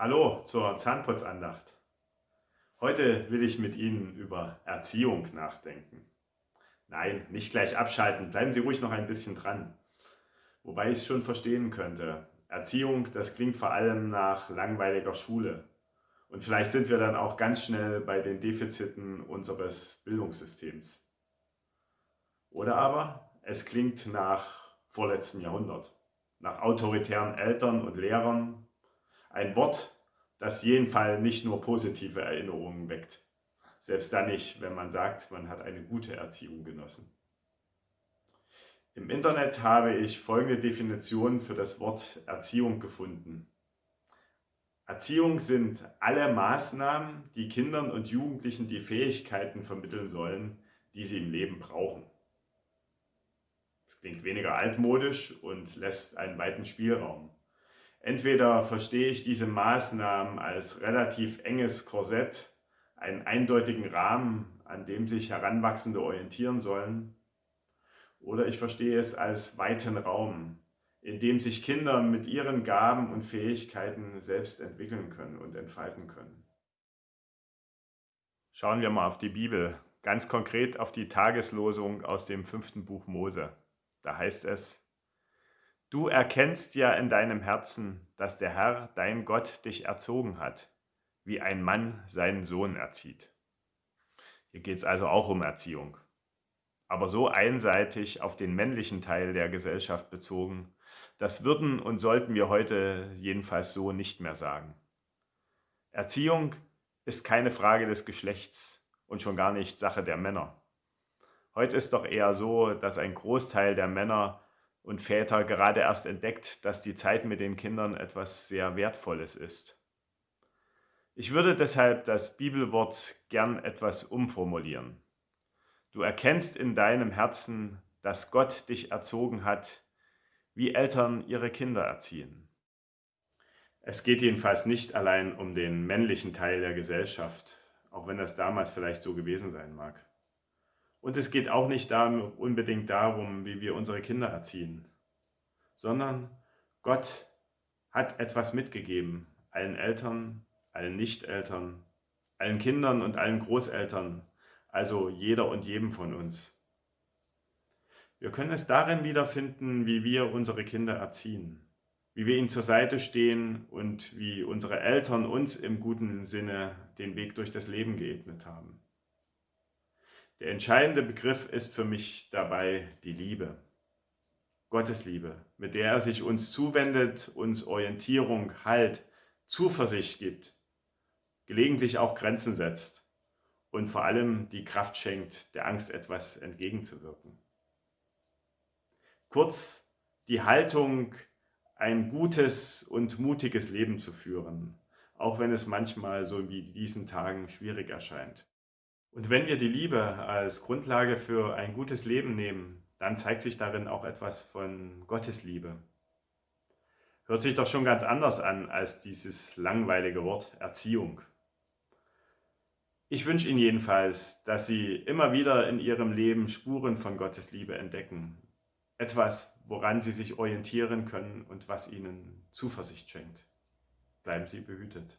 Hallo zur Zahnputzandacht. Heute will ich mit Ihnen über Erziehung nachdenken. Nein, nicht gleich abschalten, bleiben Sie ruhig noch ein bisschen dran. Wobei ich es schon verstehen könnte. Erziehung, das klingt vor allem nach langweiliger Schule. Und vielleicht sind wir dann auch ganz schnell bei den Defiziten unseres Bildungssystems. Oder aber es klingt nach vorletztem Jahrhundert, nach autoritären Eltern und Lehrern, ein Wort, das jeden Fall nicht nur positive Erinnerungen weckt. Selbst dann nicht, wenn man sagt, man hat eine gute Erziehung genossen. Im Internet habe ich folgende Definition für das Wort Erziehung gefunden. Erziehung sind alle Maßnahmen, die Kindern und Jugendlichen die Fähigkeiten vermitteln sollen, die sie im Leben brauchen. Das klingt weniger altmodisch und lässt einen weiten Spielraum. Entweder verstehe ich diese Maßnahmen als relativ enges Korsett, einen eindeutigen Rahmen, an dem sich Heranwachsende orientieren sollen, oder ich verstehe es als weiten Raum, in dem sich Kinder mit ihren Gaben und Fähigkeiten selbst entwickeln können und entfalten können. Schauen wir mal auf die Bibel, ganz konkret auf die Tageslosung aus dem fünften Buch Mose. Da heißt es, Du erkennst ja in deinem Herzen, dass der Herr, dein Gott, dich erzogen hat, wie ein Mann seinen Sohn erzieht. Hier geht es also auch um Erziehung. Aber so einseitig auf den männlichen Teil der Gesellschaft bezogen, das würden und sollten wir heute jedenfalls so nicht mehr sagen. Erziehung ist keine Frage des Geschlechts und schon gar nicht Sache der Männer. Heute ist doch eher so, dass ein Großteil der Männer und Väter gerade erst entdeckt, dass die Zeit mit den Kindern etwas sehr Wertvolles ist. Ich würde deshalb das Bibelwort gern etwas umformulieren. Du erkennst in deinem Herzen, dass Gott dich erzogen hat, wie Eltern ihre Kinder erziehen. Es geht jedenfalls nicht allein um den männlichen Teil der Gesellschaft, auch wenn das damals vielleicht so gewesen sein mag. Und es geht auch nicht unbedingt darum, wie wir unsere Kinder erziehen, sondern Gott hat etwas mitgegeben, allen Eltern, allen Nichteltern, allen Kindern und allen Großeltern, also jeder und jedem von uns. Wir können es darin wiederfinden, wie wir unsere Kinder erziehen, wie wir ihnen zur Seite stehen und wie unsere Eltern uns im guten Sinne den Weg durch das Leben geebnet haben. Der entscheidende Begriff ist für mich dabei die Liebe. Gottes Liebe, mit der er sich uns zuwendet, uns Orientierung, Halt, Zuversicht gibt, gelegentlich auch Grenzen setzt und vor allem die Kraft schenkt, der Angst etwas entgegenzuwirken. Kurz die Haltung, ein gutes und mutiges Leben zu führen, auch wenn es manchmal so wie diesen Tagen schwierig erscheint. Und wenn wir die Liebe als Grundlage für ein gutes Leben nehmen, dann zeigt sich darin auch etwas von Gottes Liebe. Hört sich doch schon ganz anders an als dieses langweilige Wort Erziehung. Ich wünsche Ihnen jedenfalls, dass Sie immer wieder in Ihrem Leben Spuren von Gottes Liebe entdecken. Etwas, woran Sie sich orientieren können und was Ihnen Zuversicht schenkt. Bleiben Sie behütet.